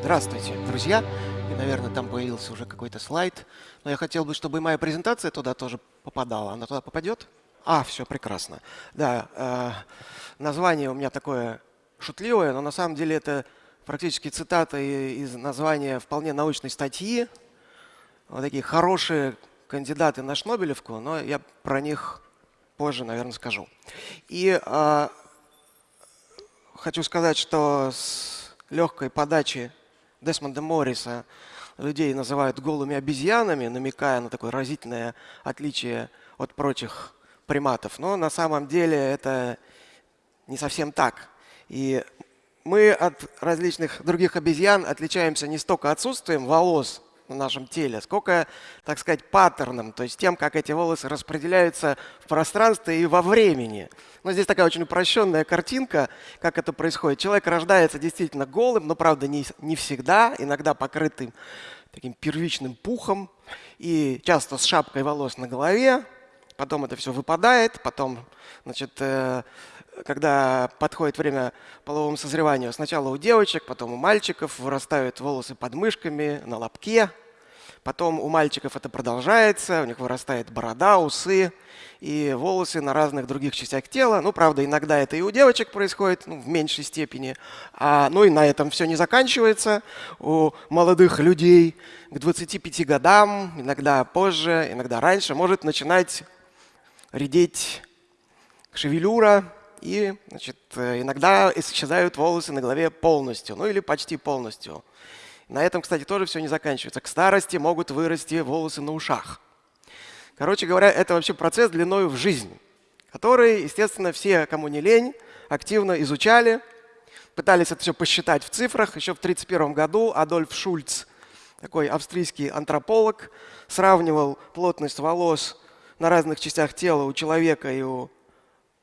Здравствуйте, друзья. И, наверное, там появился уже какой-то слайд. Но я хотел бы, чтобы моя презентация туда тоже попадала. Она туда попадет? А, все, прекрасно. Да, э, название у меня такое шутливое, но на самом деле это практически цитата из названия вполне научной статьи. Вот такие хорошие кандидаты на Шнобелевку, но я про них позже, наверное, скажу. И э, хочу сказать, что с легкой подачи Десмонда Морриса людей называют голыми обезьянами, намекая на такое разительное отличие от прочих приматов. Но на самом деле это не совсем так. И мы от различных других обезьян отличаемся не столько отсутствием волос на нашем теле, сколько, так сказать, паттерном, то есть тем, как эти волосы распределяются в пространстве и во времени. Но здесь такая очень упрощенная картинка, как это происходит. Человек рождается действительно голым, но, правда, не, не всегда, иногда покрытым таким первичным пухом и часто с шапкой волос на голове. Потом это все выпадает, потом, значит, э, когда подходит время половому созреванию, сначала у девочек, потом у мальчиков вырастают волосы под мышками, на лобке. Потом у мальчиков это продолжается, у них вырастает борода, усы и волосы на разных других частях тела. Ну, правда, иногда это и у девочек происходит, ну, в меньшей степени. А, ну и на этом все не заканчивается. У молодых людей к 25 годам, иногда позже, иногда раньше, может начинать редеть шевелюра, и значит, иногда исчезают волосы на голове полностью, ну или почти полностью. На этом, кстати, тоже все не заканчивается. К старости могут вырасти волосы на ушах. Короче говоря, это вообще процесс длиной в жизнь, который, естественно, все, кому не лень, активно изучали, пытались это все посчитать в цифрах. Еще в 1931 году Адольф Шульц, такой австрийский антрополог, сравнивал плотность волос на разных частях тела у человека и у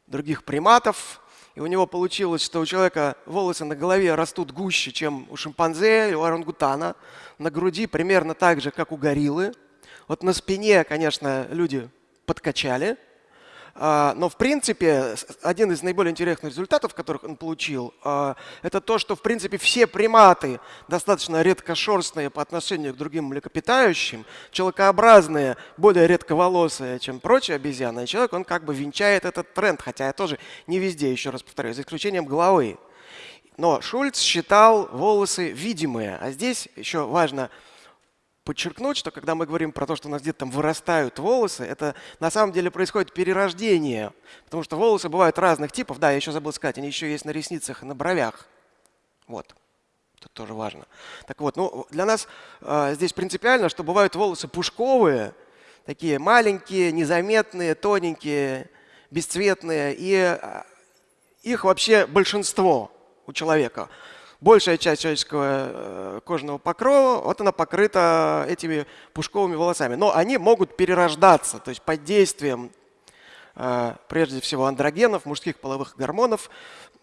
других приматов. И у него получилось, что у человека волосы на голове растут гуще, чем у шимпанзе или у орангутана. На груди примерно так же, как у гориллы. Вот на спине, конечно, люди подкачали – но в принципе один из наиболее интересных результатов, которых он получил, а, это то, что в принципе все приматы достаточно редкошерстные по отношению к другим млекопитающим, человекообразные, более редковолосые, чем прочие обезьяны. Человек, он как бы венчает этот тренд, хотя я тоже не везде, еще раз повторяю, за исключением головы. Но Шульц считал волосы видимые, а здесь еще важно – подчеркнуть, что когда мы говорим про то, что у нас где-то там вырастают волосы, это на самом деле происходит перерождение. Потому что волосы бывают разных типов. Да, я еще забыл сказать, они еще есть на ресницах и на бровях. Вот. Тут тоже важно. Так вот, ну, для нас э, здесь принципиально, что бывают волосы пушковые, такие маленькие, незаметные, тоненькие, бесцветные. И э, их вообще большинство у человека большая часть человеческого э, кожного покрова, вот она покрыта этими пушковыми волосами. Но они могут перерождаться, то есть под действием э, прежде всего андрогенов, мужских половых гормонов,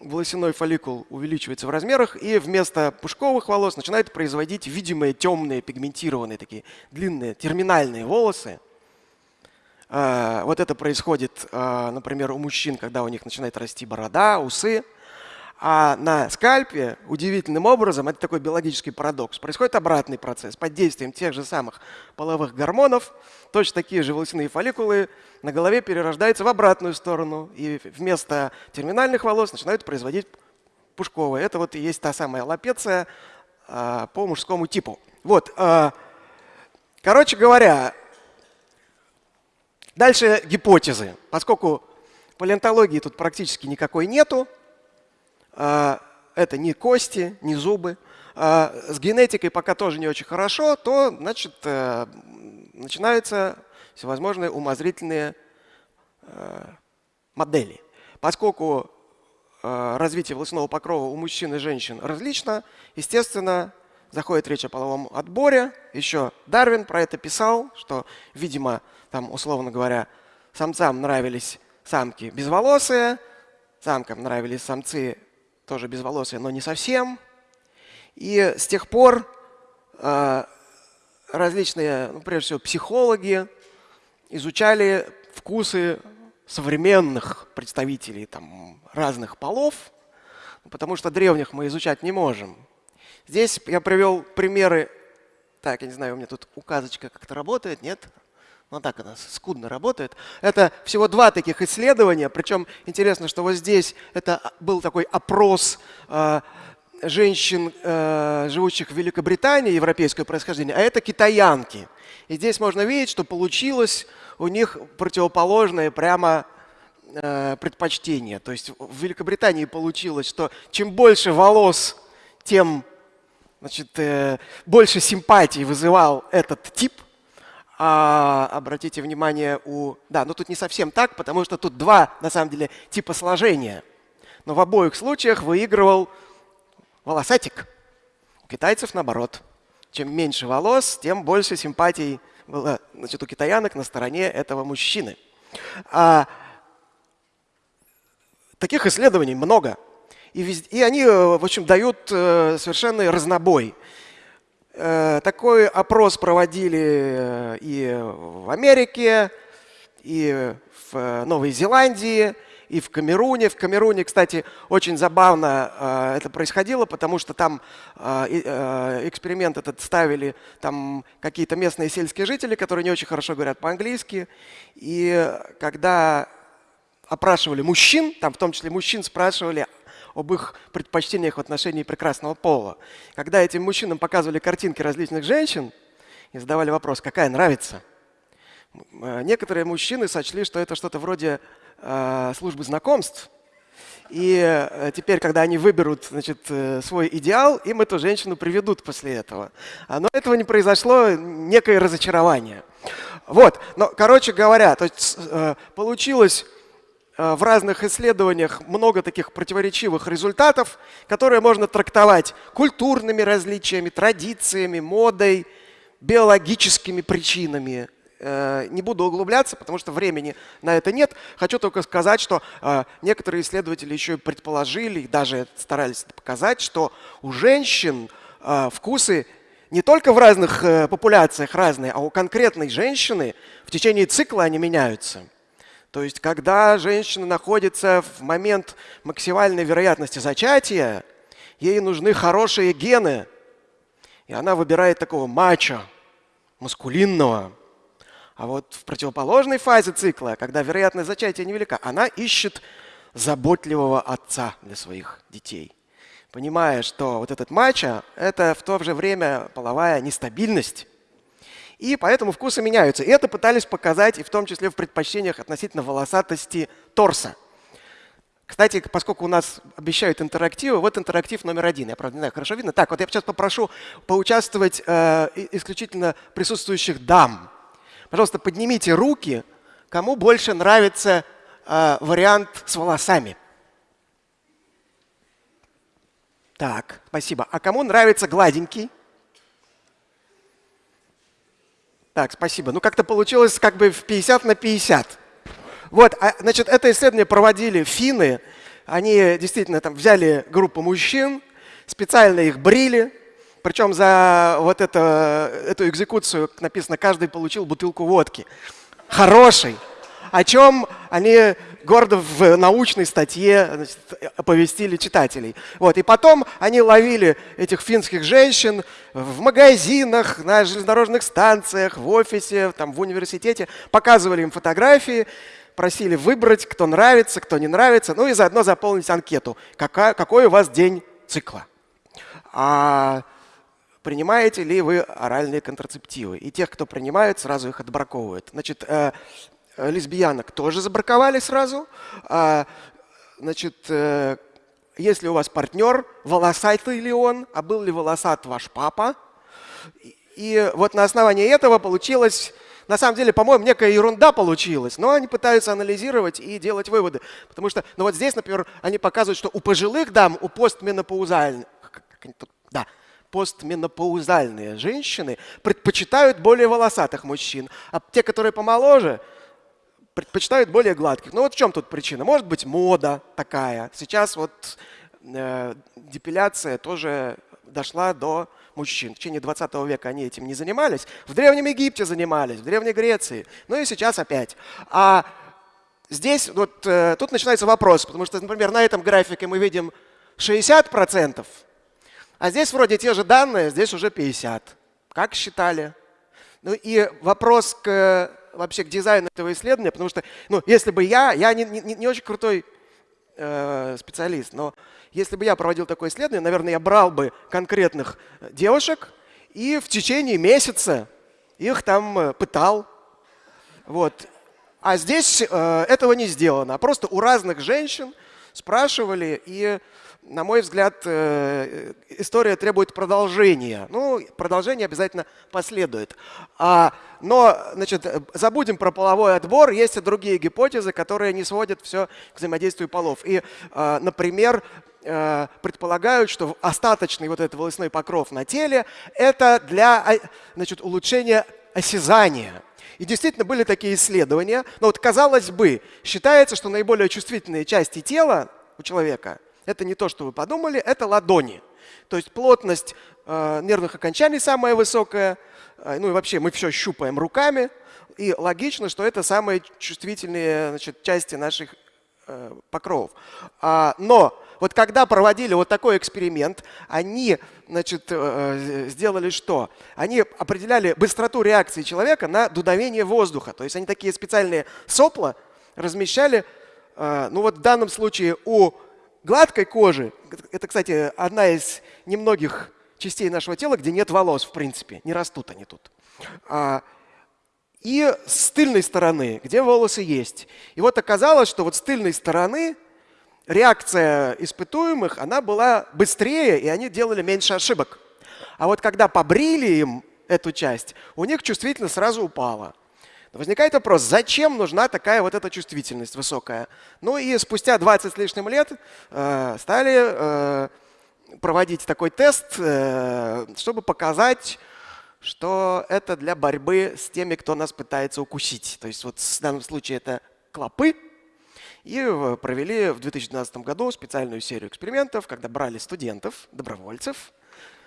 волосяной фолликул увеличивается в размерах, и вместо пушковых волос начинает производить видимые темные, пигментированные, такие длинные терминальные волосы. Э, вот это происходит, например, у мужчин, когда у них начинает расти борода, усы – а на скальпе удивительным образом, это такой биологический парадокс, происходит обратный процесс. Под действием тех же самых половых гормонов точно такие же волосяные фолликулы на голове перерождаются в обратную сторону. И вместо терминальных волос начинают производить пушковые. Это вот и есть та самая лапеция а, по мужскому типу. Вот. А, короче говоря, дальше гипотезы. Поскольку палеонтологии тут практически никакой нету, это не кости, не зубы. А, с генетикой пока тоже не очень хорошо, то значит, э, начинаются всевозможные умозрительные э, модели. Поскольку э, развитие волосяного покрова у мужчин и женщин различно, естественно, заходит речь о половом отборе. Еще Дарвин про это писал, что, видимо, там, условно говоря, самцам нравились самки безволосые, самкам нравились самцы тоже безволосые, но не совсем. И с тех пор э, различные, ну, прежде всего, психологи изучали вкусы современных представителей там, разных полов, потому что древних мы изучать не можем. Здесь я привел примеры. Так, я не знаю, у меня тут указочка как-то работает, нет? Ну так она скудно работает. Это всего два таких исследования. Причем интересно, что вот здесь это был такой опрос э, женщин, э, живущих в Великобритании, европейского происхождения, а это китаянки. И здесь можно видеть, что получилось у них противоположное прямо э, предпочтение. То есть в Великобритании получилось, что чем больше волос, тем значит, э, больше симпатий вызывал этот тип. А, обратите внимание, у... Да, но тут не совсем так, потому что тут два, на самом деле, типа сложения. Но в обоих случаях выигрывал волосатик. У китайцев наоборот. Чем меньше волос, тем больше симпатий было значит, у китаянок на стороне этого мужчины. А, таких исследований много. И, везде, и они, в общем, дают э, совершенно разнобой. Э, такой опрос проводили э, и в Америке, и в Новой Зеландии, и в Камеруне. В Камеруне, кстати, очень забавно э, это происходило, потому что там э, э, эксперимент этот ставили там какие-то местные сельские жители, которые не очень хорошо говорят по-английски. И когда опрашивали мужчин, там в том числе мужчин спрашивали об их предпочтениях в отношении прекрасного пола. Когда этим мужчинам показывали картинки различных женщин и задавали вопрос, какая нравится, некоторые мужчины сочли, что это что-то вроде Э, службы знакомств. И э, теперь, когда они выберут значит, э, свой идеал, им эту женщину приведут после этого. А, но этого не произошло, некое разочарование. Вот, но, короче говоря, то есть, получилось в разных исследованиях много таких противоречивых результатов, которые можно трактовать культурными различиями, традициями, модой, биологическими причинами Э, не буду углубляться, потому что времени на это нет. Хочу только сказать, что э, некоторые исследователи еще и предположили, и даже старались показать, что у женщин э, вкусы не только в разных популяциях разные, а у конкретной женщины в течение цикла они меняются. То есть, когда женщина находится в момент максимальной вероятности зачатия, ей нужны хорошие гены, и она выбирает такого мачо, маскулинного, а вот в противоположной фазе цикла, когда вероятность зачатия невелика, она ищет заботливого отца для своих детей. Понимая, что вот этот мачо – это в то же время половая нестабильность. И поэтому вкусы меняются. И это пытались показать и в том числе в предпочтениях относительно волосатости торса. Кстати, поскольку у нас обещают интерактивы, вот интерактив номер один. Я, правда, не знаю, хорошо видно. Так, вот я сейчас попрошу поучаствовать э, исключительно присутствующих дам. Пожалуйста, поднимите руки, кому больше нравится э, вариант с волосами. Так, спасибо. А кому нравится гладенький? Так, спасибо. Ну, как-то получилось как бы в 50 на 50. Вот, а, значит, это исследование проводили финны. Они действительно там взяли группу мужчин, специально их брили, причем за вот это, эту экзекуцию написано, каждый получил бутылку водки. Хороший. О чем они гордо в научной статье значит, оповестили читателей. Вот. И потом они ловили этих финских женщин в магазинах, на железнодорожных станциях, в офисе, там, в университете, показывали им фотографии, просили выбрать, кто нравится, кто не нравится, ну и заодно заполнить анкету, какая, какой у вас день цикла. А принимаете ли вы оральные контрацептивы. И тех, кто принимает, сразу их отбраковывают. Значит, э, лесбиянок тоже забраковали сразу. А, значит, э, если у вас партнер, волосатый ли он, а был ли волосат ваш папа. И вот на основании этого получилось на самом деле, по-моему, некая ерунда получилась, но они пытаются анализировать и делать выводы. Потому что, ну вот здесь, например, они показывают, что у пожилых дам, у постменопаузальных, да, постменопаузальные женщины предпочитают более волосатых мужчин, а те, которые помоложе, предпочитают более гладких. Ну вот в чем тут причина? Может быть, мода такая. Сейчас вот э, депиляция тоже дошла до мужчин. В течение 20 века они этим не занимались. В Древнем Египте занимались, в Древней Греции. Ну и сейчас опять. А здесь вот э, тут начинается вопрос, потому что, например, на этом графике мы видим 60%, а здесь вроде те же данные, здесь уже 50%. Как считали? Ну и вопрос к, вообще к дизайну этого исследования, потому что ну, если бы я, я не, не, не очень крутой э, специалист, но если бы я проводил такое исследование, наверное, я брал бы конкретных девушек и в течение месяца их там э, пытал. Вот. А здесь э, этого не сделано. А просто у разных женщин спрашивали, и, на мой взгляд, э, история требует продолжения. Ну, продолжение обязательно последует. А, но, значит, забудем про половой отбор. Есть и другие гипотезы, которые не сводят все к взаимодействию полов. И, э, например, э, предполагают, что остаточный вот этот волосной покров на теле – это для значит, улучшения осязания. И действительно были такие исследования. Но вот казалось бы, считается, что наиболее чувствительные части тела у человека – это не то, что вы подумали, это ладони. То есть плотность э, нервных окончаний самая высокая. Э, ну и вообще мы все щупаем руками. И логично, что это самые чувствительные значит, части наших э, покровов. А, но вот когда проводили вот такой эксперимент, они значит, э, сделали что? Они определяли быстроту реакции человека на дудовение воздуха. То есть они такие специальные сопла размещали, э, ну вот в данном случае у гладкой кожи, это, кстати, одна из немногих частей нашего тела, где нет волос, в принципе, не растут они тут. А, и с тыльной стороны, где волосы есть. И вот оказалось, что вот с тыльной стороны реакция испытуемых, она была быстрее, и они делали меньше ошибок. А вот когда побрили им эту часть, у них чувствительность сразу упала. Возникает вопрос, зачем нужна такая вот эта чувствительность высокая? Ну и спустя 20 с лишним лет э, стали э, проводить такой тест, э, чтобы показать, что это для борьбы с теми, кто нас пытается укусить. То есть вот в данном случае это клопы, и провели в 2012 году специальную серию экспериментов, когда брали студентов, добровольцев,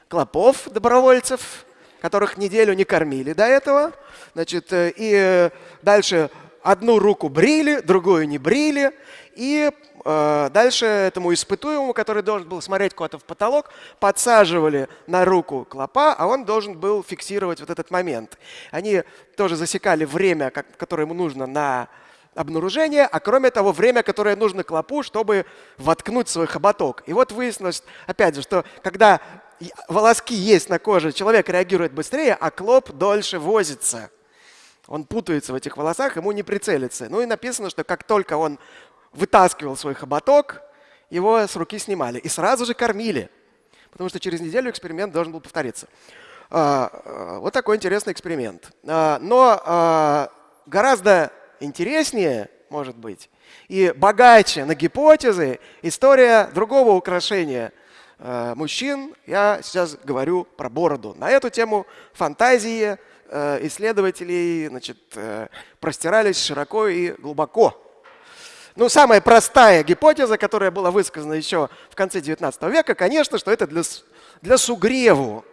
клопов, добровольцев, которых неделю не кормили до этого. Значит, э, и дальше одну руку брили, другую не брили. И э, дальше этому испытуемому, который должен был смотреть куда-то в потолок, подсаживали на руку клопа, а он должен был фиксировать вот этот момент. Они тоже засекали время, которое ему нужно на обнаружение, а кроме того, время, которое нужно клопу, чтобы воткнуть свой хоботок. И вот выяснилось, опять же, что когда волоски есть на коже, человек реагирует быстрее, а клоп дольше возится. Он путается в этих волосах, ему не прицелиться. Ну и написано, что как только он вытаскивал свой хоботок, его с руки снимали. И сразу же кормили, потому что через неделю эксперимент должен был повториться. А, а, вот такой интересный эксперимент. А, но гораздо интереснее, может быть, и богаче на гипотезы история другого украшения э, мужчин. Я сейчас говорю про бороду. На эту тему фантазии э, исследователей значит, э, простирались широко и глубоко. Ну, самая простая гипотеза, которая была высказана еще в конце 19 века, конечно, что это для, для сугреву.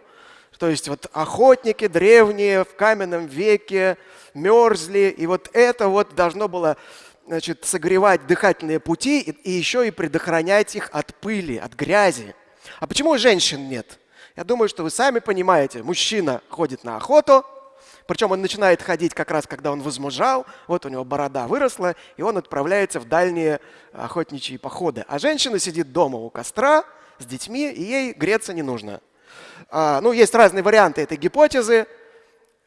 То есть вот охотники древние в каменном веке мерзли, и вот это вот должно было значит, согревать дыхательные пути и, и еще и предохранять их от пыли, от грязи. А почему женщин нет? Я думаю, что вы сами понимаете, мужчина ходит на охоту, причем он начинает ходить как раз, когда он возмужал, вот у него борода выросла, и он отправляется в дальние охотничьи походы. А женщина сидит дома у костра с детьми, и ей греться не нужно. А, ну, есть разные варианты этой гипотезы,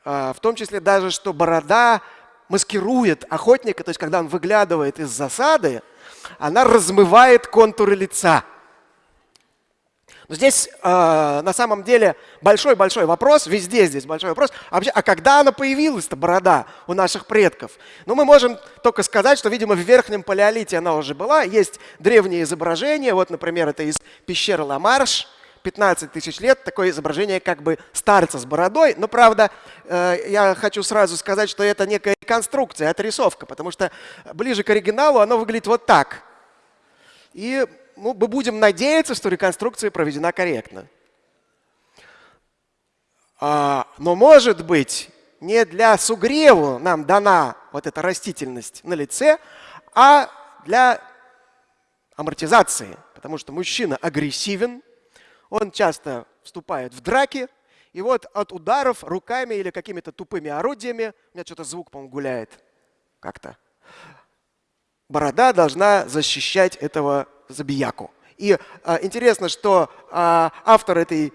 а, в том числе даже, что борода маскирует охотника, то есть когда он выглядывает из засады, она размывает контуры лица. Но здесь э, на самом деле большой-большой вопрос, везде здесь большой вопрос, а, вообще, а когда она появилась-то, борода, у наших предков? Ну, мы можем только сказать, что, видимо, в верхнем палеолите она уже была. Есть древние изображения, вот, например, это из пещеры Ламарш, 15 тысяч лет такое изображение как бы старца с бородой. Но, правда, э, я хочу сразу сказать, что это некая реконструкция, отрисовка, потому что ближе к оригиналу оно выглядит вот так. И ну, мы будем надеяться, что реконструкция проведена корректно. А, но, может быть, не для сугреву нам дана вот эта растительность на лице, а для амортизации, потому что мужчина агрессивен, он часто вступает в драки, и вот от ударов руками или какими-то тупыми орудиями, у меня что-то звук, по-моему, гуляет как-то, борода должна защищать этого забияку. И а, интересно, что а, автор этой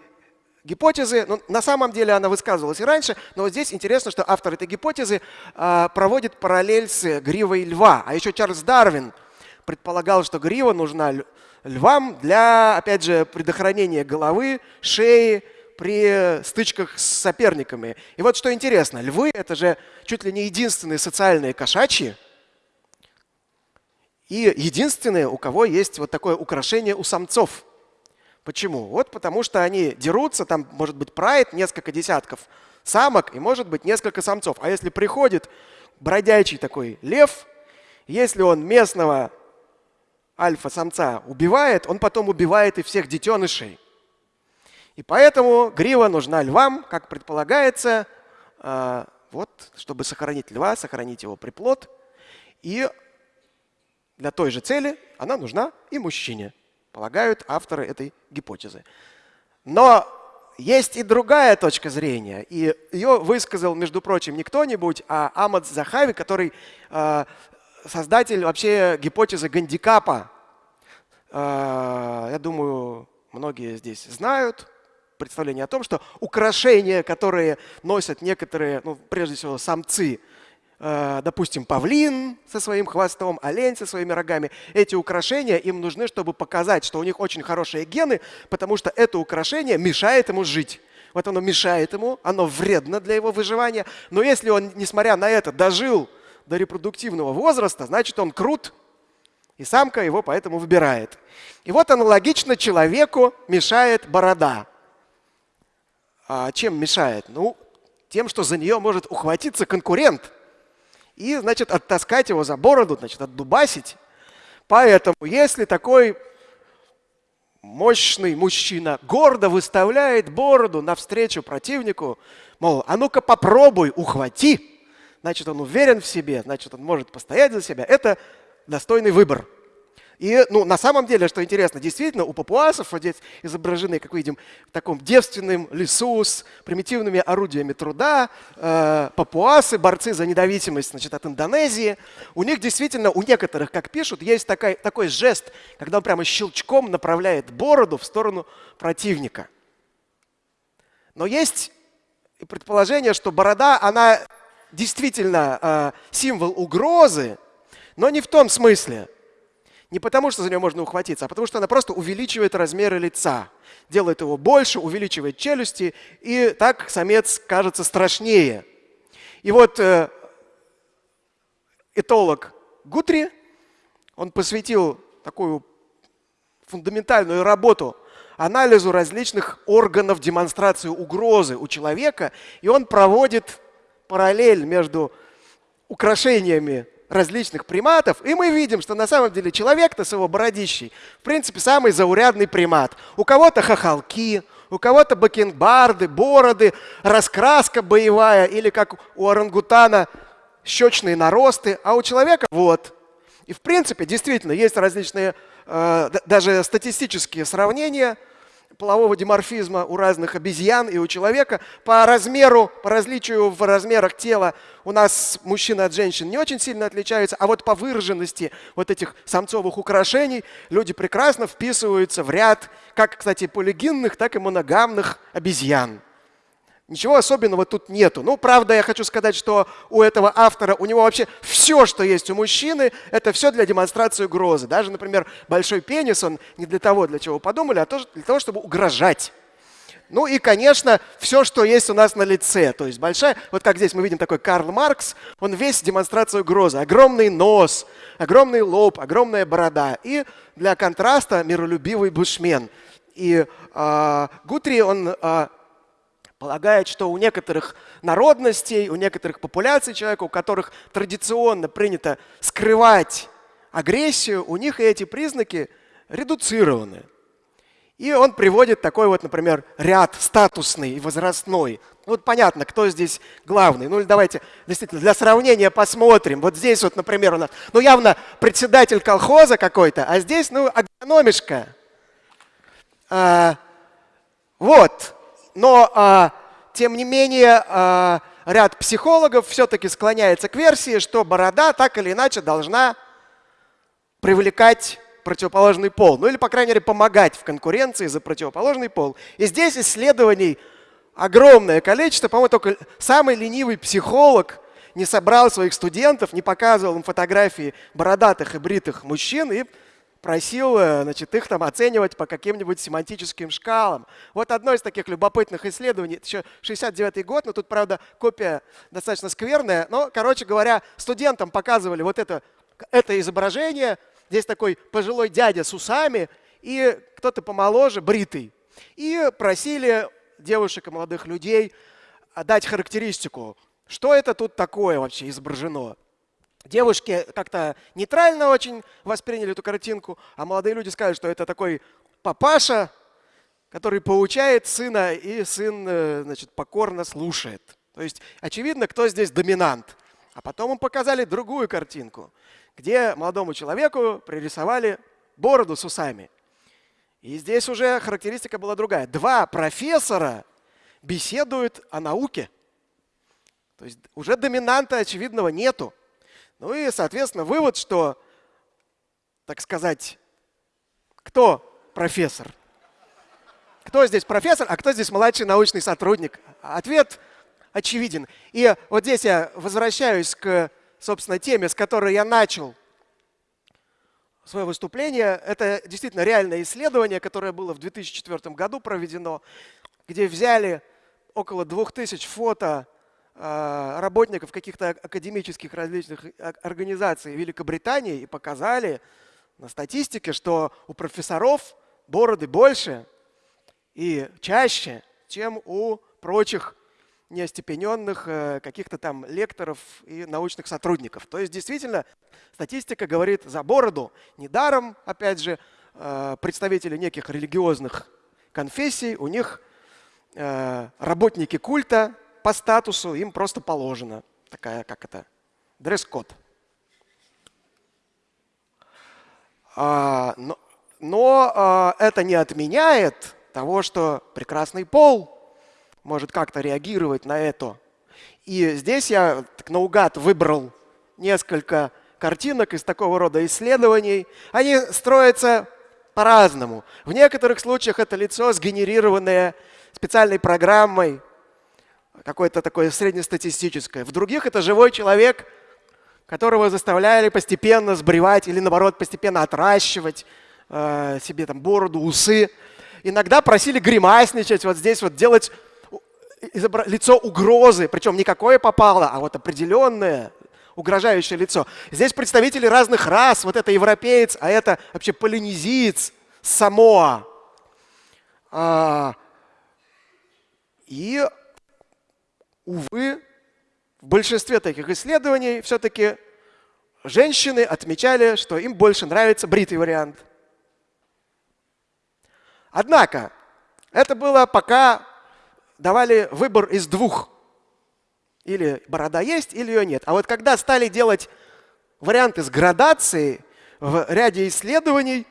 гипотезы, ну, на самом деле она высказывалась и раньше, но вот здесь интересно, что автор этой гипотезы а, проводит параллель с гривой льва. А еще Чарльз Дарвин предполагал, что грива нужна львам для, опять же, предохранения головы, шеи при стычках с соперниками. И вот что интересно, львы – это же чуть ли не единственные социальные кошачьи, и единственные, у кого есть вот такое украшение у самцов. Почему? Вот потому что они дерутся, там может быть прайд, несколько десятков самок и может быть несколько самцов. А если приходит бродячий такой лев, если он местного альфа-самца убивает, он потом убивает и всех детенышей. И поэтому грива нужна львам, как предполагается, а, вот, чтобы сохранить льва, сохранить его приплод. И для той же цели она нужна и мужчине, полагают авторы этой гипотезы. Но есть и другая точка зрения, и ее высказал, между прочим, не кто-нибудь, а Амад Захави, который э, создатель вообще гипотезы гандикапа. Э, я думаю, многие здесь знают представление о том, что украшения, которые носят некоторые, ну, прежде всего, самцы, допустим, павлин со своим хвостом, олень со своими рогами. Эти украшения им нужны, чтобы показать, что у них очень хорошие гены, потому что это украшение мешает ему жить. Вот оно мешает ему, оно вредно для его выживания. Но если он, несмотря на это, дожил до репродуктивного возраста, значит, он крут, и самка его поэтому выбирает. И вот аналогично человеку мешает борода. А чем мешает? Ну, тем, что за нее может ухватиться конкурент – и, значит, оттаскать его за бороду, значит, отдубасить. Поэтому, если такой мощный мужчина гордо выставляет бороду навстречу противнику, мол, а ну-ка попробуй, ухвати, значит, он уверен в себе, значит, он может постоять за себя, это достойный выбор. И ну, на самом деле, что интересно, действительно, у папуасов вот здесь изображены, как видим, в таком девственном лесу с примитивными орудиями труда. Э, папуасы, борцы за независимость значит, от Индонезии. У них действительно, у некоторых, как пишут, есть такой, такой жест, когда он прямо щелчком направляет бороду в сторону противника. Но есть предположение, что борода, она действительно э, символ угрозы, но не в том смысле – не потому, что за нее можно ухватиться, а потому что она просто увеличивает размеры лица, делает его больше, увеличивает челюсти, и так самец кажется страшнее. И вот э, этолог Гутри, он посвятил такую фундаментальную работу анализу различных органов демонстрации угрозы у человека, и он проводит параллель между украшениями различных приматов, и мы видим, что на самом деле человек-то с его бородищей, в принципе, самый заурядный примат. У кого-то хохолки, у кого-то бакенбарды, бороды, раскраска боевая, или как у орангутана щечные наросты, а у человека вот. И в принципе, действительно, есть различные э, даже статистические сравнения – полового диморфизма у разных обезьян и у человека. По размеру, по различию в размерах тела у нас мужчины от женщин не очень сильно отличаются, а вот по выраженности вот этих самцовых украшений люди прекрасно вписываются в ряд как, кстати, полигинных, так и моногамных обезьян. Ничего особенного тут нету. Ну, правда, я хочу сказать, что у этого автора, у него вообще все, что есть у мужчины, это все для демонстрации угрозы. Даже, например, большой пенис, он не для того, для чего подумали, а тоже для того, чтобы угрожать. Ну и, конечно, все, что есть у нас на лице. То есть большая, вот как здесь мы видим такой Карл Маркс, он весь демонстрация угрозы. Огромный нос, огромный лоб, огромная борода. И для контраста миролюбивый бушмен. И э, Гутри, он э, полагает, что у некоторых народностей, у некоторых популяций человека, у которых традиционно принято скрывать агрессию, у них эти признаки редуцированы. И он приводит такой вот, например, ряд статусный и возрастной. Ну, вот понятно, кто здесь главный. Ну или давайте действительно для сравнения посмотрим. Вот здесь вот, например, у нас, ну явно председатель колхоза какой-то, а здесь, ну, агрономишка. А, вот. Но, а, тем не менее, а, ряд психологов все-таки склоняется к версии, что борода так или иначе должна привлекать противоположный пол. Ну или, по крайней мере, помогать в конкуренции за противоположный пол. И здесь исследований огромное количество. По-моему, только самый ленивый психолог не собрал своих студентов, не показывал им фотографии бородатых и бритых мужчин и просил э, значит, их там оценивать по каким-нибудь семантическим шкалам. Вот одно из таких любопытных исследований, еще 69 год, но тут, правда, копия достаточно скверная. Но, короче говоря, студентам показывали вот это, это изображение – Здесь такой пожилой дядя с усами и кто-то помоложе, бритый. И просили девушек и молодых людей дать характеристику, что это тут такое вообще изображено. Девушки как-то нейтрально очень восприняли эту картинку, а молодые люди сказали, что это такой папаша, который поучает сына, и сын э, значит, покорно слушает. То есть очевидно, кто здесь доминант. А потом им показали другую картинку где молодому человеку пририсовали бороду с усами. И здесь уже характеристика была другая. Два профессора беседуют о науке. То есть уже доминанта очевидного нету. Ну и, соответственно, вывод, что, так сказать, кто профессор? Кто здесь профессор, а кто здесь младший научный сотрудник? Ответ очевиден. И вот здесь я возвращаюсь к собственно, теме, с которой я начал свое выступление. Это действительно реальное исследование, которое было в 2004 году проведено, где взяли около 2000 фото работников каких-то академических различных организаций Великобритании и показали на статистике, что у профессоров бороды больше и чаще, чем у прочих неостепененных э, каких-то там лекторов и научных сотрудников. То есть действительно статистика говорит за бороду. Недаром, опять же, э, представители неких религиозных конфессий, у них э, работники культа по статусу им просто положено. Такая, как это, дресс-код. А, но но это не отменяет того, что прекрасный пол – может как-то реагировать на это. И здесь я так наугад выбрал несколько картинок из такого рода исследований. Они строятся по-разному. В некоторых случаях это лицо, сгенерированное специальной программой, какое-то такое среднестатистическое. В других это живой человек, которого заставляли постепенно сбривать или, наоборот, постепенно отращивать э, себе там бороду, усы. Иногда просили гримасничать, вот здесь вот делать лицо угрозы, причем не какое попало, а вот определенное угрожающее лицо. Здесь представители разных рас, вот это европеец, а это вообще полинезиец, Самоа. А, и, увы, в большинстве таких исследований все-таки женщины отмечали, что им больше нравится бритый вариант. Однако, это было пока давали выбор из двух. Или борода есть, или ее нет. А вот когда стали делать варианты с градацией, в ряде исследований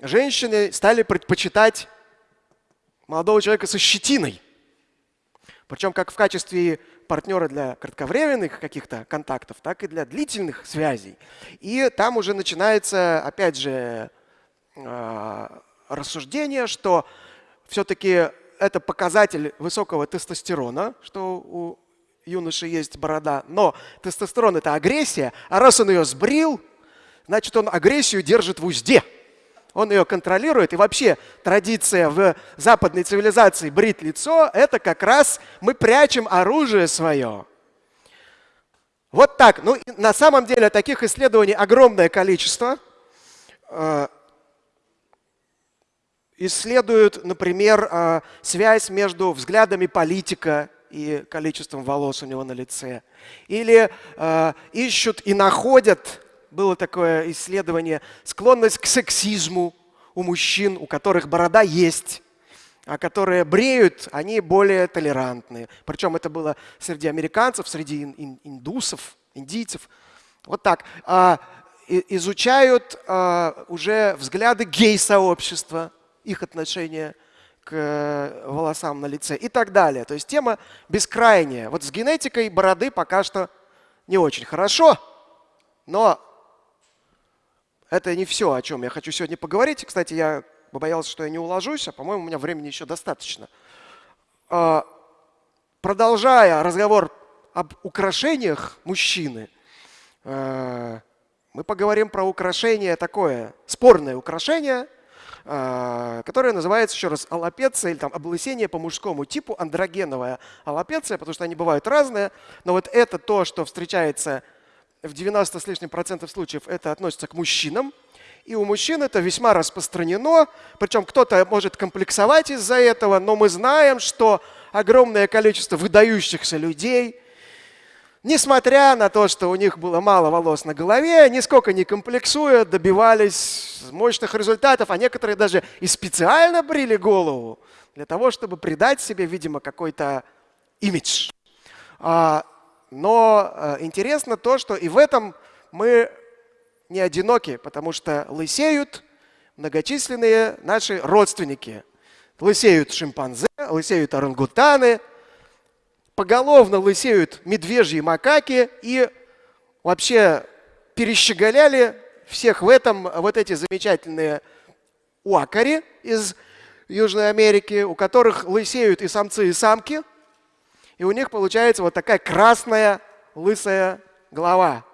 женщины стали предпочитать молодого человека со щетиной. Причем как в качестве партнера для кратковременных каких-то контактов, так и для длительных связей. И там уже начинается, опять же, а, рассуждение, что все-таки это показатель высокого тестостерона, что у юноши есть борода. Но тестостерон – это агрессия, а раз он ее сбрил, значит, он агрессию держит в узде. Он ее контролирует. И вообще традиция в западной цивилизации брить лицо – это как раз мы прячем оружие свое. Вот так. Ну, на самом деле таких исследований огромное количество. Э, исследуют, например, а, связь между взглядами политика и количеством волос у него на лице. Или э, ищут и находят, было такое исследование, склонность к сексизму у мужчин, у которых борода есть, а которые бреют, они более толерантные. Причем это было среди американцев, среди индусов, индийцев. Вот так. А, изучают а, уже взгляды гей-сообщества, их отношения к э, волосам на лице и так далее. То есть тема бескрайняя. Вот с генетикой бороды пока что не очень хорошо, но это не все, о чем я хочу сегодня поговорить. Кстати, я боялся, что я не уложусь, а по-моему, у меня времени еще достаточно. А, продолжая разговор об украшениях мужчины, э, мы поговорим про украшение такое, спорное украшение, э, которое называется еще раз аллопеция или там облысение по мужскому типу, андрогеновая аллопеция, потому что они бывают разные. Но вот это то, что встречается в 90 с лишним процентов случаев это относится к мужчинам. И у мужчин это весьма распространено. Причем кто-то может комплексовать из-за этого, но мы знаем, что огромное количество выдающихся людей, несмотря на то, что у них было мало волос на голове, нисколько не комплексуя, добивались мощных результатов, а некоторые даже и специально брили голову для того, чтобы придать себе, видимо, какой-то имидж. Но э, интересно то, что и в этом мы не одиноки, потому что лысеют многочисленные наши родственники. Лысеют шимпанзе, лысеют орангутаны, поголовно лысеют медвежьи макаки и вообще перещеголяли всех в этом вот эти замечательные уакари из Южной Америки, у которых лысеют и самцы, и самки – и у них получается вот такая красная лысая голова.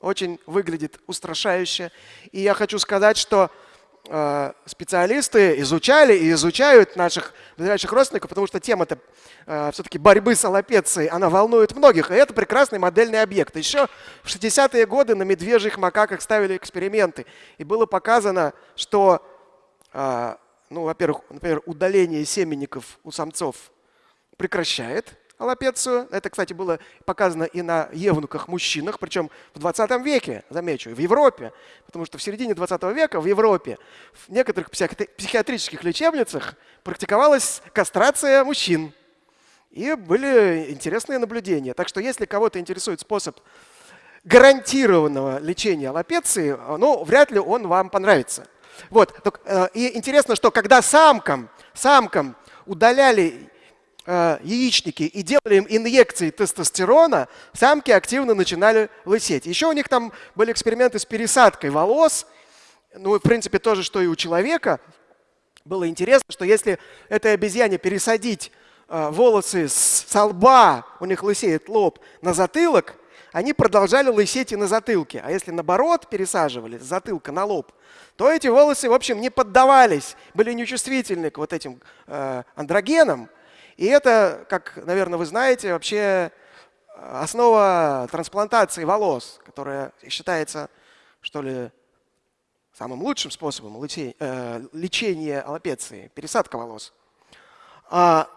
Очень выглядит устрашающе. И я хочу сказать, что э, специалисты изучали и изучают наших ближайших родственников, потому что тема-то э, все-таки борьбы с аллопецией, она волнует многих. И это прекрасный модельный объект. Еще в 60-е годы на медвежьих макаках ставили эксперименты. И было показано, что, э, ну, во-первых, например, удаление семенников у самцов прекращает аллопецию. Это, кстати, было показано и на евнуках-мужчинах, причем в 20 веке, замечу, в Европе. Потому что в середине 20 века в Европе в некоторых психиатрических лечебницах практиковалась кастрация мужчин. И были интересные наблюдения. Так что если кого-то интересует способ гарантированного лечения аллопеции, ну, вряд ли он вам понравится. Вот. Э, и интересно, что когда самкам, самкам удаляли Э, яичники и делали им инъекции тестостерона, самки активно начинали лысеть. Еще у них там были эксперименты с пересадкой волос. Ну, в принципе, то же, что и у человека. Было интересно, что если этой обезьяне пересадить э, волосы с, с лба, у них лысеет лоб, на затылок, они продолжали лысеть и на затылке. А если наоборот пересаживали с затылка на лоб, то эти волосы, в общем, не поддавались, были нечувствительны к вот этим э, андрогенам. И это, как, наверное, вы знаете, вообще основа трансплантации волос, которая считается, что ли, самым лучшим способом э, лечения аллопеции, пересадка волос. А,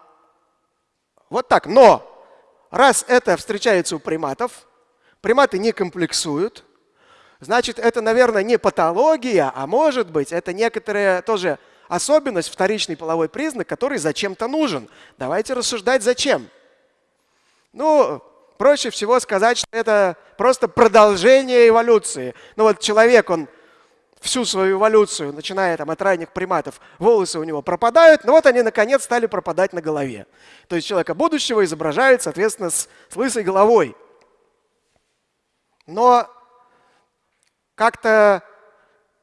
вот так. Но раз это встречается у приматов, приматы не комплексуют, значит, это, наверное, не патология, а может быть, это некоторые тоже особенность, вторичный половой признак, который зачем-то нужен. Давайте рассуждать, зачем. Ну, проще всего сказать, что это просто продолжение эволюции. Ну вот человек, он всю свою эволюцию, начиная там, от ранних приматов, волосы у него пропадают, но вот они наконец стали пропадать на голове. То есть человека будущего изображают, соответственно, с, с лысой головой. Но как-то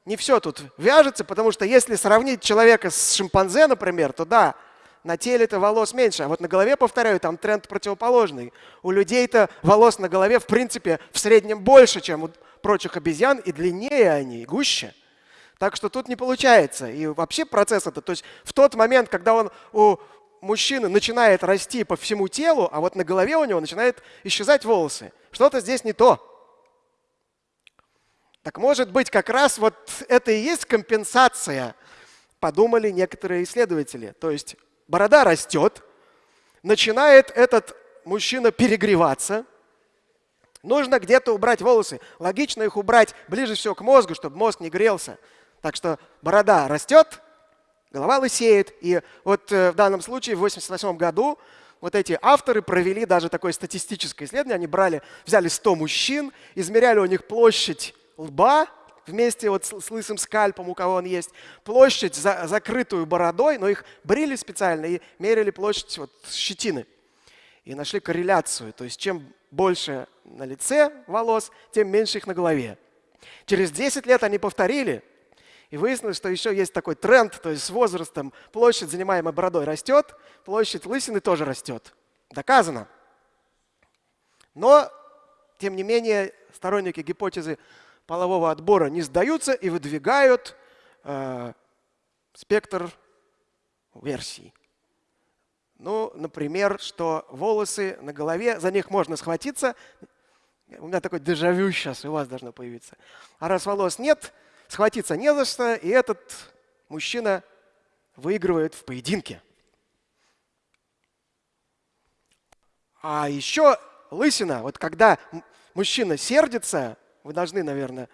не все тут вяжется, потому что если сравнить человека с шимпанзе, например, то да, на теле-то волос меньше, а вот на голове, повторяю, там тренд противоположный. У людей-то волос на голове, в принципе, в среднем больше, чем у прочих обезьян, и длиннее они, и гуще. Так что тут не получается. И вообще процесс это, то есть в тот момент, когда он у мужчины начинает расти по всему телу, а вот на голове у него начинают исчезать волосы, что-то здесь не то. Так может быть, как раз вот это и есть компенсация, подумали некоторые исследователи. То есть борода растет, начинает этот мужчина перегреваться, нужно где-то убрать волосы. Логично их убрать ближе всего к мозгу, чтобы мозг не грелся. Так что борода растет, голова лысеет. И вот э, в данном случае в 1988 году вот эти авторы провели даже такое статистическое исследование. Они брали, взяли 100 мужчин, измеряли у них площадь лба вместе вот с, лысым скальпом, у кого он есть, площадь, за, закрытую бородой, но их брили специально и мерили площадь вот щетины. И нашли корреляцию. То есть чем больше на лице волос, тем меньше их на голове. Через 10 лет они повторили, и выяснилось, что еще есть такой тренд, то есть с возрастом площадь, занимаемая бородой, растет, площадь лысины тоже растет. Доказано. Но, тем не менее, сторонники гипотезы полового отбора не сдаются и выдвигают э, спектр версий. Ну, например, что волосы на голове, за них можно схватиться. У меня такой дежавю сейчас у вас должно появиться. А раз волос нет, схватиться не за что, и этот мужчина выигрывает в поединке. А еще лысина, вот когда мужчина сердится, вы должны, наверное,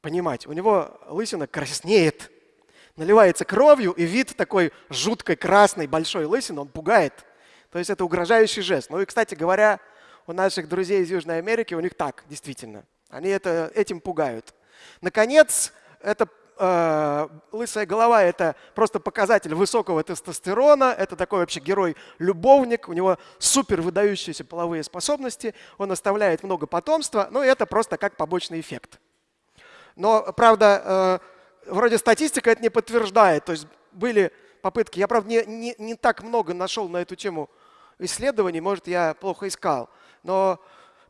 понимать, у него лысина краснеет, наливается кровью, и вид такой жуткой красной большой лысины, он пугает. То есть это угрожающий жест. Ну и, кстати говоря, у наших друзей из Южной Америки у них так, действительно. Они это, этим пугают. Наконец, это э, лысая голова – это просто показатель высокого тестостерона. Это такой вообще герой-любовник. У него супер выдающиеся половые способности. Он оставляет много потомства. Но это просто как побочный эффект. Но, правда, э, вроде статистика это не подтверждает. То есть были попытки. Я, правда, не, не, не так много нашел на эту тему исследований. Может, я плохо искал. Но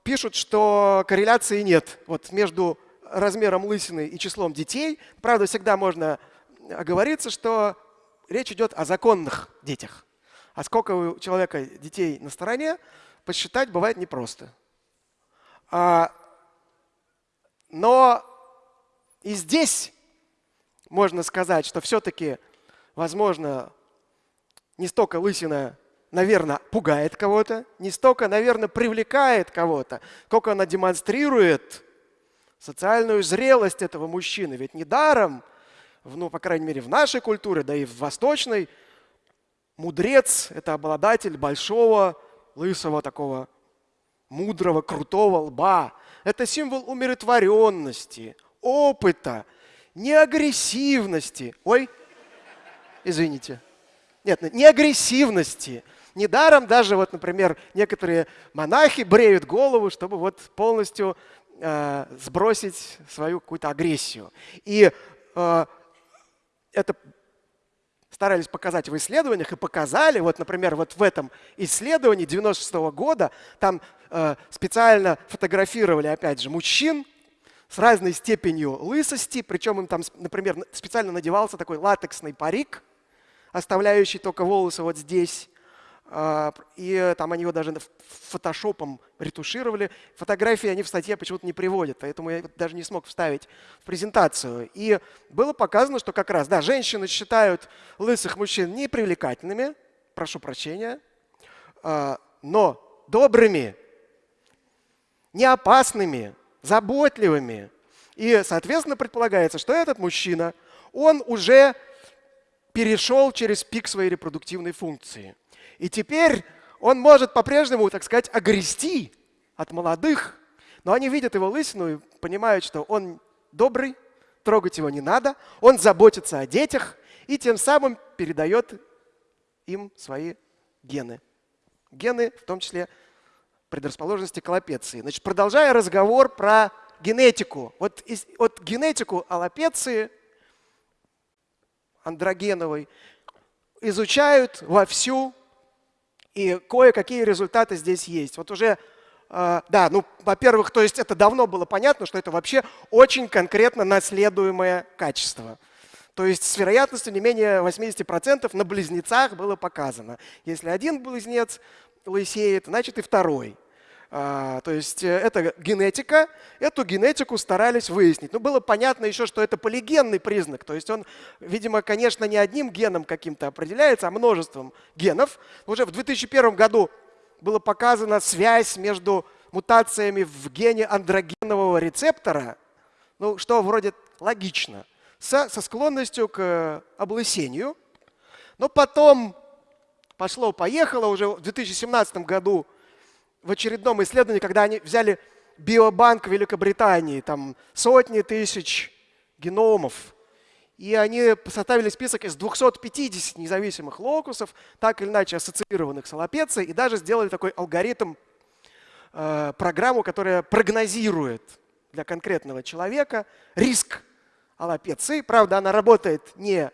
пишут, что корреляции нет вот между размером лысины и числом детей. Правда, всегда можно оговориться, что речь идет о законных детях. А сколько у человека детей на стороне, посчитать бывает непросто. А, но и здесь можно сказать, что все-таки, возможно, не столько лысина, наверное, пугает кого-то, не столько, наверное, привлекает кого-то, сколько она демонстрирует социальную зрелость этого мужчины. Ведь недаром, ну, по крайней мере, в нашей культуре, да и в восточной, мудрец – это обладатель большого, лысого такого, мудрого, крутого лба. Это символ умиротворенности, опыта, не агрессивности. Ой, извините. Нет, не агрессивности. Недаром даже, вот, например, некоторые монахи бреют голову, чтобы вот полностью сбросить свою какую-то агрессию. И э, это старались показать в исследованиях и показали, вот, например, вот в этом исследовании 96 -го года, там э, специально фотографировали, опять же, мужчин с разной степенью лысости, причем им там, например, специально надевался такой латексный парик, оставляющий только волосы вот здесь, и там они его даже фотошопом ретушировали. Фотографии они в статье почему-то не приводят, поэтому я даже не смог вставить в презентацию. И было показано, что как раз, да, женщины считают лысых мужчин непривлекательными, прошу прощения, а, но добрыми, не опасными, заботливыми. И, соответственно, предполагается, что этот мужчина, он уже перешел через пик своей репродуктивной функции. И теперь он может по-прежнему, так сказать, огрести от молодых, но они видят его лысину и понимают, что он добрый, трогать его не надо, он заботится о детях и тем самым передает им свои гены. Гены, в том числе предрасположенности к аллопеции. Значит, продолжая разговор про генетику. Вот, из, вот генетику аллопеции андрогеновой изучают вовсю и кое-какие результаты здесь есть. Вот уже, э, да, ну, во-первых, то есть это давно было понятно, что это вообще очень конкретно наследуемое качество. То есть с вероятностью не менее 80% на близнецах было показано. Если один близнец лысеет, значит и второй. А, то есть э, это генетика, эту генетику старались выяснить. Но было понятно еще, что это полигенный признак. То есть он, видимо, конечно, не одним геном каким-то определяется, а множеством генов. Уже в 2001 году была показана связь между мутациями в гене андрогенового рецептора, ну, что вроде логично. со, со склонностью к облысению. Но потом пошло-поехало уже в 2017 году в очередном исследовании, когда они взяли биобанк Великобритании, там сотни тысяч геномов, и они составили список из 250 независимых локусов, так или иначе ассоциированных с аллопецией, и даже сделали такой алгоритм, э, программу, которая прогнозирует для конкретного человека риск аллопеции. Правда, она работает не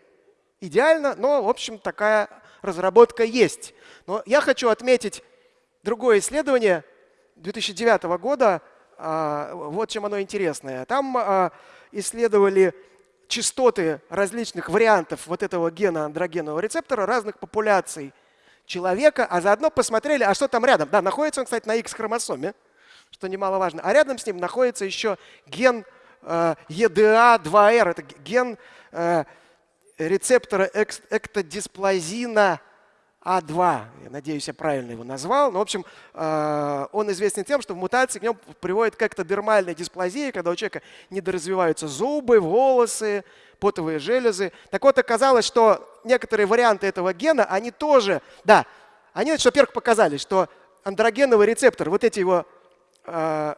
идеально, но, в общем, такая разработка есть. Но я хочу отметить другое исследование 2009 года. А, вот чем оно интересное. Там а, исследовали частоты различных вариантов вот этого гена андрогенового рецептора разных популяций человека, а заодно посмотрели, а что там рядом. Да, находится он, кстати, на X-хромосоме, что немаловажно. А рядом с ним находится еще ген э, EDA2R, это ген рецептора эктодисплазина а2, я надеюсь, я правильно его назвал. Но, в общем, э, он известен тем, что в мутации к нему приводит к эктодермальной дисплазии, когда у человека недоразвиваются зубы, волосы, потовые железы. Так вот, оказалось, что некоторые варианты этого гена, они тоже, да, они, во-первых, показали, что андрогеновый рецептор, вот эти его э,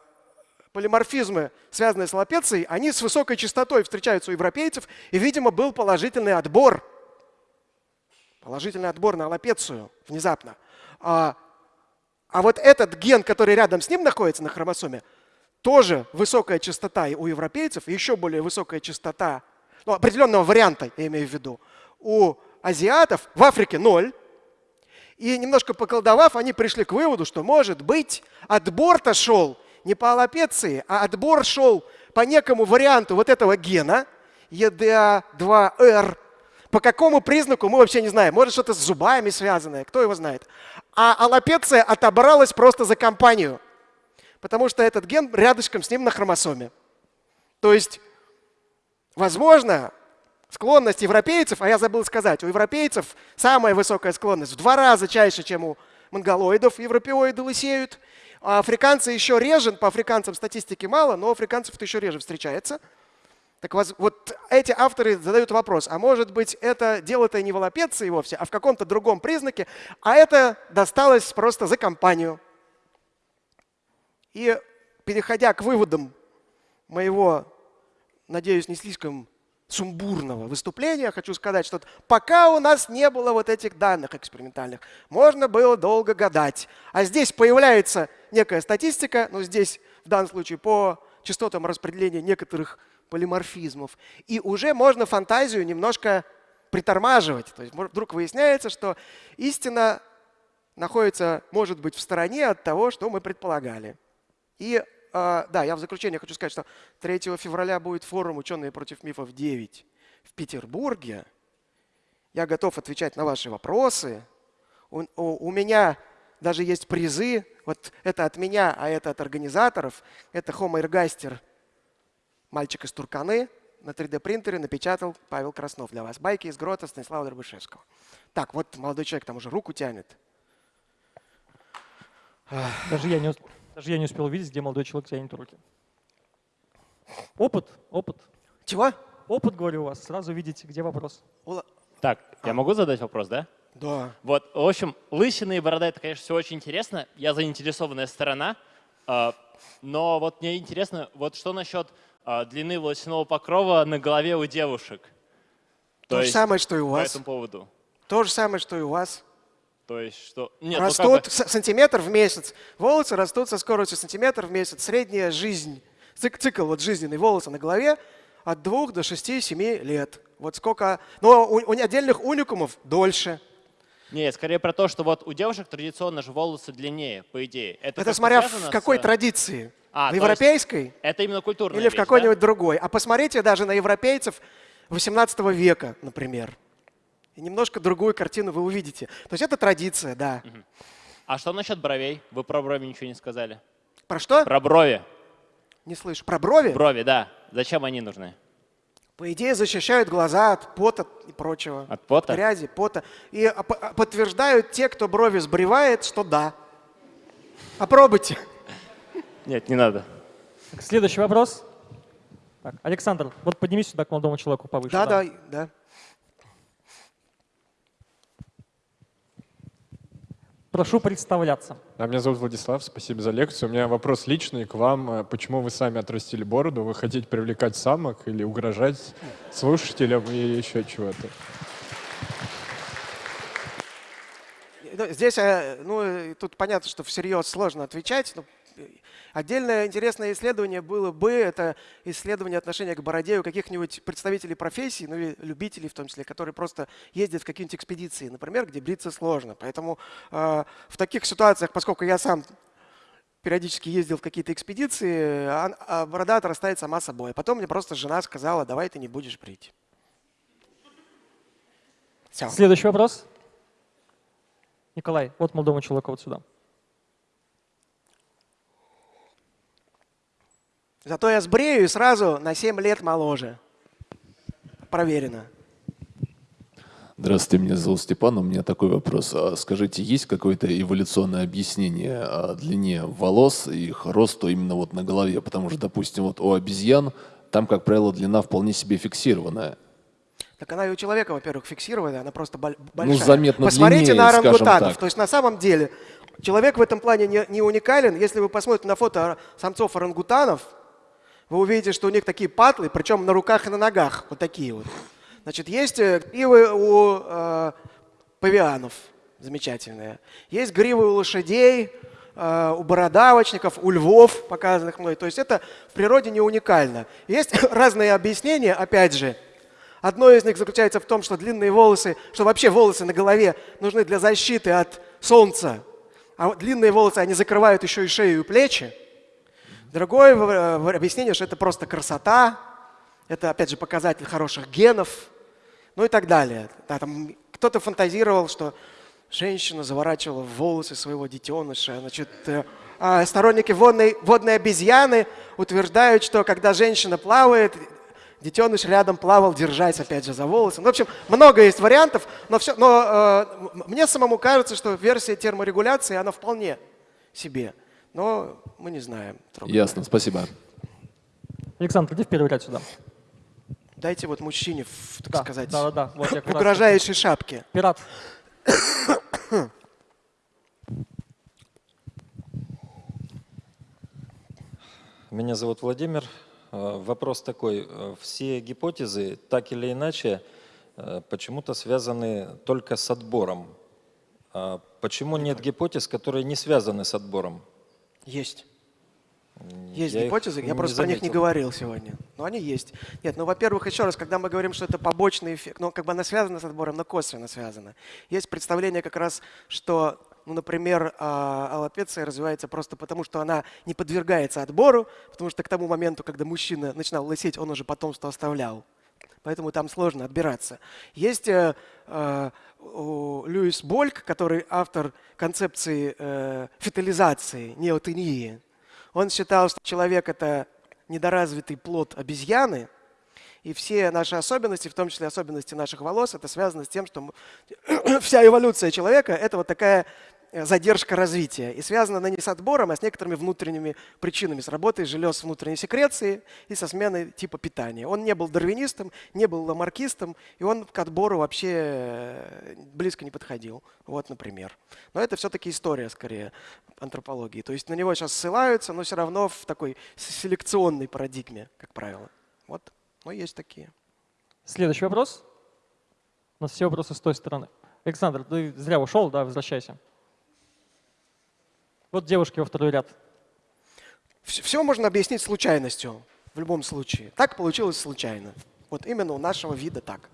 полиморфизмы, связанные с лапецией, они с высокой частотой встречаются у европейцев, и, видимо, был положительный отбор – положительный отбор на аллопецию внезапно. А, а вот этот ген, который рядом с ним находится на хромосоме, тоже высокая частота у европейцев, еще более высокая частота, ну, определенного варианта, я имею в виду, у азиатов, в Африке ноль. И немножко поколдовав, они пришли к выводу, что, может быть, отбор-то шел не по аллопеции, а отбор шел по некому варианту вот этого гена, EDA2R, по какому признаку мы вообще не знаем. Может, что-то с зубами связанное, кто его знает. А аллопеция отобралась просто за компанию, потому что этот ген рядышком с ним на хромосоме. То есть, возможно, склонность европейцев, а я забыл сказать, у европейцев самая высокая склонность в два раза чаще, чем у монголоидов, европеоиды лысеют. А африканцы еще реже, по африканцам статистики мало, но африканцев это еще реже встречается – так вот эти авторы задают вопрос, а может быть это дело-то не в аллопеции вовсе, а в каком-то другом признаке, а это досталось просто за компанию. И переходя к выводам моего, надеюсь, не слишком сумбурного выступления, хочу сказать, что пока у нас не было вот этих данных экспериментальных, можно было долго гадать. А здесь появляется некая статистика, ну здесь в данном случае по частотам распределения некоторых полиморфизмов. И уже можно фантазию немножко притормаживать. То есть вдруг выясняется, что истина находится, может быть, в стороне от того, что мы предполагали. И э, да, я в заключение хочу сказать, что 3 февраля будет форум «Ученые против мифов 9» в Петербурге. Я готов отвечать на ваши вопросы. У, у, у меня даже есть призы. Вот это от меня, а это от организаторов. Это Homo ergaster Мальчик из Турканы на 3D-принтере напечатал Павел Краснов для вас. Байки из грота Станислава Дробышевского. Так, вот молодой человек там уже руку тянет. Даже я не, даже я не успел увидеть, где молодой человек тянет руки. Опыт, опыт. Чего? Опыт, говорю у вас. Сразу видите, где вопрос. Так, а. я могу задать вопрос, да? Да. Вот, в общем, лысины и борода — это, конечно, все очень интересно. Я заинтересованная сторона. А, но вот мне интересно, вот что насчет длины волосяного покрова на голове у девушек. То, То же самое, что и у вас. По этому поводу. То же самое, что и у вас. То есть что? Нет, растут ну как бы... сантиметр в месяц. Волосы растут со скоростью сантиметр в месяц. Средняя жизнь, цикл вот жизненный волоса на голове от 2 до 6-7 лет. Вот сколько. Но у, у отдельных уникумов дольше. Нет, скорее про то, что вот у девушек традиционно же волосы длиннее, по идее. Это, Это смотря в какой традиции. А, в европейской? Это именно культурная Или в какой-нибудь да? другой. А посмотрите даже на европейцев 18 века, например. И немножко другую картину вы увидите. То есть это традиция, да. Угу. А что насчет бровей? Вы про брови ничего не сказали. Про что? Про брови. Не слышу. Про брови? Брови, да. Зачем они нужны? По идее, защищают глаза от пота и прочего. От пота? От грязи, пота. И подтверждают те, кто брови сбривает, что да. Попробуйте. Нет, не надо. Следующий вопрос. Так, Александр, вот поднимись сюда к молодому человеку повыше. Да, да, да. Прошу представляться. А меня зовут Владислав, спасибо за лекцию. У меня вопрос личный к вам. Э, Почему вы сами отрастили бороду? Вы хотите привлекать самок или угрожать слушателям и еще чего-то? Ну, Здесь, э, ну, э, тут понятно, что всерьез сложно отвечать. но, э, Отдельное интересное исследование было бы, это исследование отношения к бороде у каких-нибудь представителей профессий, ну или любителей в том числе, которые просто ездят в какие-нибудь экспедиции, например, где бриться сложно. Поэтому э, в таких ситуациях, поскольку я сам периодически ездил в какие-то экспедиции, а, а борода отрастает сама собой. А потом мне просто жена сказала, давай ты не будешь брить. Все. Следующий вопрос. Николай, вот молодому человеку вот сюда. Зато я сбрею и сразу на 7 лет моложе. Проверено. Здравствуйте, меня зовут Степан. У меня такой вопрос. А Скажите, есть какое-то эволюционное объяснение о длине волос и их росту именно вот на голове? Потому что, допустим, вот у обезьян там, как правило, длина вполне себе фиксированная. Так она и у человека, во-первых, фиксированная, она просто боль- большая. Ну, заметно Посмотрите длиннее, на орангутанов. То есть на самом деле человек в этом плане не, не уникален. Если вы посмотрите на фото самцов орангутанов, вы увидите, что у них такие патлы, причем на руках и на ногах. Вот такие вот. Значит, есть э, гривы у э, павианов замечательные. Есть гривы у лошадей, э, у бородавочников, у львов, показанных мной. То есть это в природе не уникально. Есть разные объяснения, опять же. Одно из них заключается в том, что длинные волосы, что вообще волосы на голове нужны для защиты от солнца. А длинные волосы, они закрывают еще и шею и плечи. Другое в- объяснение, что это просто красота, это, опять же, показатель хороших генов, ну и так далее. Да, там кто-то фантазировал, что женщина заворачивала в волосы своего детеныша. Значит, э, а сторонники водной, водной обезьяны утверждают, что когда женщина плавает, детеныш рядом плавал, держась, опять же, за волосы. Ну, в общем, много есть вариантов, но, все, но э, мне самому кажется, что версия терморегуляции, она вполне себе. Но мы не знаем. Трогательно. Ясно, спасибо. Александр, иди в первый ряд сюда. Дайте вот мужчине, в, так Да, сказать, да, да, да. Вот я в угрожающей шапке. Пират. Меня зовут Владимир. Э, Вопрос такой. Э, Все гипотезы, так или иначе, э, почему-то связаны только с отбором. А Почему нет гипотез, которые не связаны с отбором? Есть. Есть Я гипотезы, я просто про них не заметил. говорил сегодня. Но они есть. Нет, ну, во-первых, еще раз, когда мы говорим, что это побочный эффект, ну, как бы она связана с отбором, но косвенно связана. Есть представление как раз, что, ну, например, а, аллопеция развивается просто потому, что она не подвергается отбору, потому что к тому моменту, когда мужчина начинал лысеть, он уже потомство оставлял. Поэтому там сложно отбираться. Есть э, у Льюис Больк, который автор концепции э, фетализации, неотении. Он считал, что человек – это недоразвитый плод обезьяны, и все наши особенности, в том числе особенности наших волос, это связано с тем, что мы- вся эволюция человека – это вот такая задержка развития. И связана она не с отбором, а с некоторыми внутренними причинами, с работой желез внутренней секреции и со сменой типа питания. Он не был дарвинистом, не был ламаркистом, и он к отбору вообще э, близко не подходил. Вот, например. Но это все-таки история, скорее, антропологии. То есть на него сейчас ссылаются, но все равно в такой селекционной парадигме, как правило. Вот, но есть такие. Следующий вопрос. У нас все вопросы с той стороны. Александр, ты зря ушел, да, возвращайся. Вот девушки во второй ряд. Все можно объяснить случайностью в любом случае. Так получилось случайно. Вот именно у нашего вида так.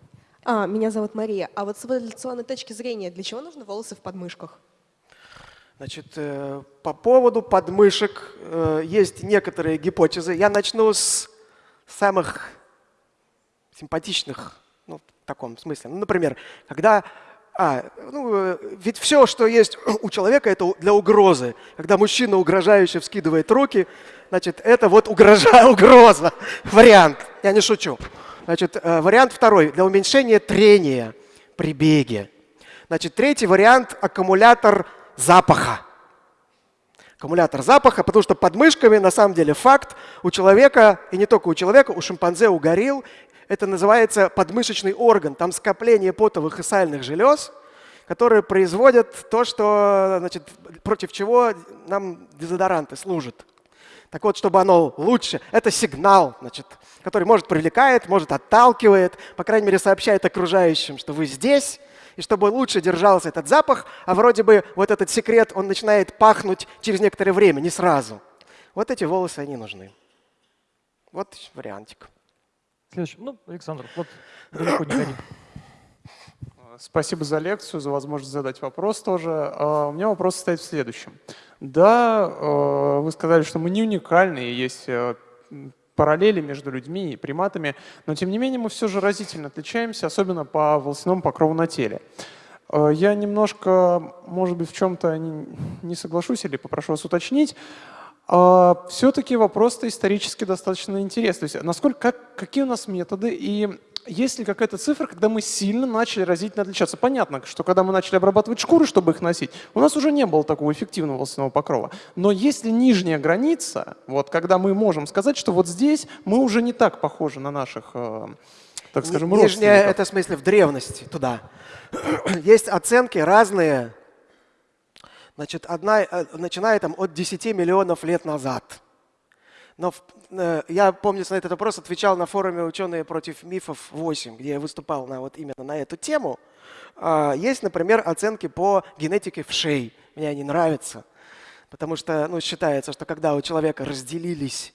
А, меня зовут Мария. А вот с эволюционной точки зрения, для чего нужны волосы в подмышках? Значит, э, по поводу подмышек э, есть некоторые гипотезы. Я начну с самых симпатичных, ну, в таком смысле. Ну, например, когда... А, ну, э, ведь все, что есть у человека, это для угрозы. Когда мужчина угрожающе вскидывает руки, значит, это вот угрожа, угроза. Вариант. Я не шучу. Значит, э, вариант второй. Для уменьшения трения при беге. Значит, третий вариант – аккумулятор запаха. Аккумулятор запаха, потому что под мышками, на самом деле, факт, у человека, и не только у человека, у шимпанзе, у горилл, это называется подмышечный орган. Там скопление потовых и сальных желез, которые производят то, что, значит, против чего нам дезодоранты служат. Так вот, чтобы оно лучше, это сигнал, значит, который может привлекает, может отталкивает, по крайней мере, сообщает окружающим, что вы здесь, и чтобы лучше держался этот запах, а вроде бы вот этот секрет, он начинает пахнуть через некоторое время, не сразу. Вот эти волосы, они нужны. Вот вариантик. Следующий. Ну, Александр, вот далеко не ходи. Спасибо за лекцию, за возможность задать вопрос тоже. А, У меня вопрос состоит в следующем. Да, э, вы сказали, что мы не уникальны, есть э, параллели между людьми и приматами, но тем не менее мы все же разительно отличаемся, особенно по волосяному покрову на теле. Э, Я немножко, может быть, в чем-то не соглашусь или попрошу вас уточнить. Все-таки вопрос-то исторически достаточно интересный. То есть насколько, как, какие у нас методы и есть ли какая-то цифра, когда мы сильно начали разительно отличаться? Понятно, что когда мы начали обрабатывать шкуры, чтобы их носить, у нас уже не было такого эффективного волосяного покрова. Но есть ли нижняя граница, вот, когда мы можем сказать, что вот здесь мы уже не так похожи на наших, э, так скажем, Нижняя, это в смысле в древности, туда. Есть оценки разные. Значит, одна, э, начиная там от 10 миллионов лет назад. Но э, я, помню, на этот вопрос отвечал на форуме «Ученые против мифов 8», где я выступал на, вот именно на эту тему. А, Есть, например, оценки по генетике вшей. Мне они нравятся. Потому что ну, считается, что когда у человека разделились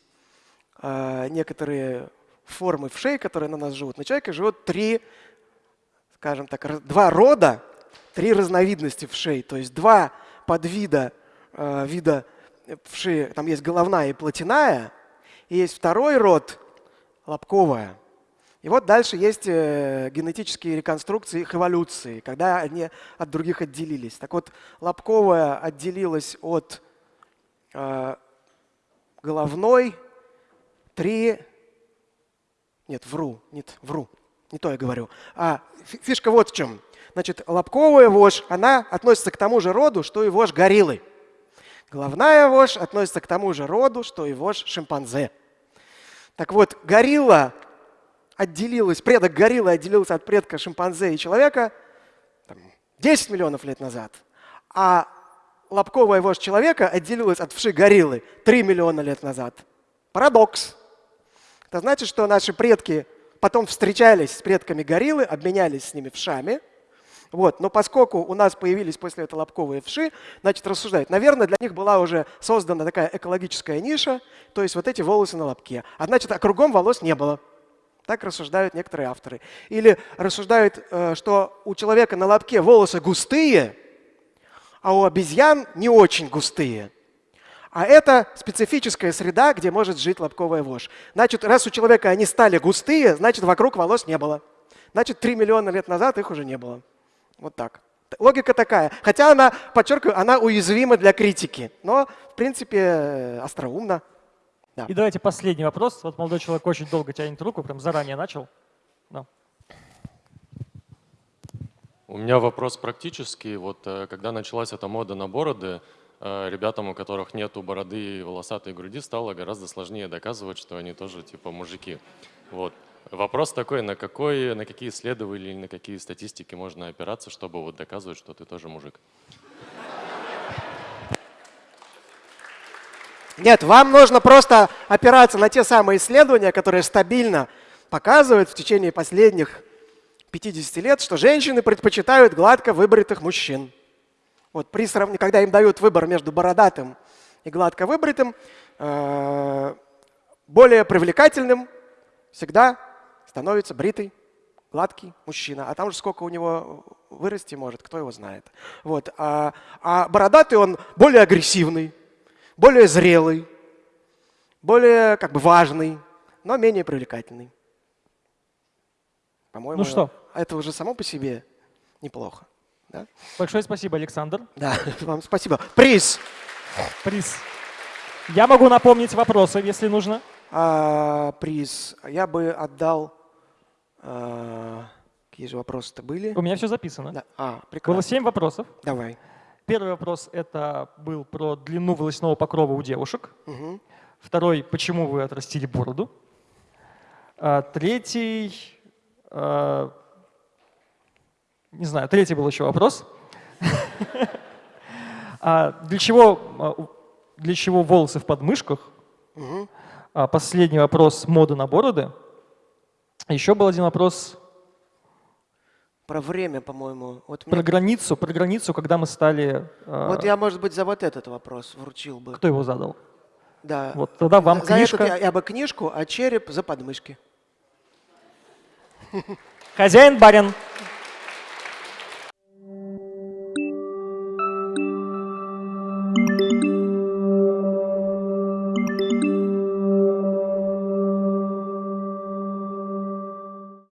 э, некоторые формы вшей, которые на нас живут, на человека живет три, скажем так, два рода, три разновидности вшей, то есть два подвида э, вида вши, там есть головная и плотяная, и есть второй род лобковая. И вот дальше есть э, генетические реконструкции их эволюции, когда они от других отделились. Так вот, лобковая отделилась от э, головной три... Нет, вру, нет, вру, не то я говорю. А фи- фишка вот в чем. Значит, лобковая вошь, она относится к тому же роду, что и вошь гориллы. Головная вошь относится к тому же роду, что и вошь шимпанзе. Так вот, горилла отделилась, предок гориллы отделился от предка шимпанзе и человека там, 10 миллионов лет назад, а лобковая вошь человека отделилась от вши гориллы 3 миллиона лет назад. Парадокс. Это значит, что наши предки потом встречались с предками гориллы, обменялись с ними вшами. Вот. Но поскольку у нас появились после этого лобковые вши, значит, рассуждают, наверное, для них была уже создана такая экологическая ниша, то есть вот эти волосы на лобке. А значит, а кругом волос не было. Так рассуждают некоторые авторы. Или рассуждают, э, что у человека на лобке волосы густые, а у обезьян не очень густые. А это специфическая среда, где может жить лобковая вошь. Значит, раз у человека они стали густые, значит, вокруг волос не было. Значит, 3 миллиона лет назад их уже не было. Вот так. Логика такая. Хотя она, подчеркиваю, она уязвима для критики. Но, в принципе, э, остроумна. Да. И давайте последний вопрос. Вот молодой человек очень долго тянет руку, прям заранее начал. Да. У меня вопрос практический. Вот э, когда началась эта мода на бороды, э, ребятам, у которых нету бороды и волосатой груди, стало гораздо сложнее доказывать, что они тоже типа мужики. Вот. Вопрос такой, на, какой, на какие исследования или на какие статистики можно опираться, чтобы вот доказывать, что ты тоже мужик? Нет, вам нужно просто опираться на те самые исследования, которые стабильно показывают в течение последних 50 лет, что женщины предпочитают гладко выбритых мужчин. Вот при сравнении, когда им дают выбор между бородатым и гладко выбритым, э, более привлекательным всегда становится бритый, гладкий мужчина. А там же сколько у него вырасти может, кто его знает. Вот. А, а бородатый он более агрессивный, более зрелый, более как бы важный, но менее привлекательный. По-моему, Ну что? это уже само по себе неплохо. Да, Большое спасибо, Александр. да вам спасибо. Приз. Приз. Я могу напомнить вопросы, если нужно. А, приз. Я бы отдал... а, какие же вопросы-то были? У меня все записано. Да. А, Было прекрасно. семь вопросов. Давай. первый вопрос это был про длину волосяного покрова у девушек. Мгм. Второй, почему вы отрастили бороду. А, Третий, а, не знаю, третий был еще вопрос. А Для чего, а, для чего волосы в подмышках? Последний вопрос мода на бороды. Еще был один вопрос Про время, по-моему. Вот, про мне- границу, про границу, когда мы стали. а, вот я, может быть, за вот этот вопрос вручил бы. Кто его задал? Да. Вот тогда вам за книжка. этот я, я бы книжку, а череп за подмышки. Хозяин барин.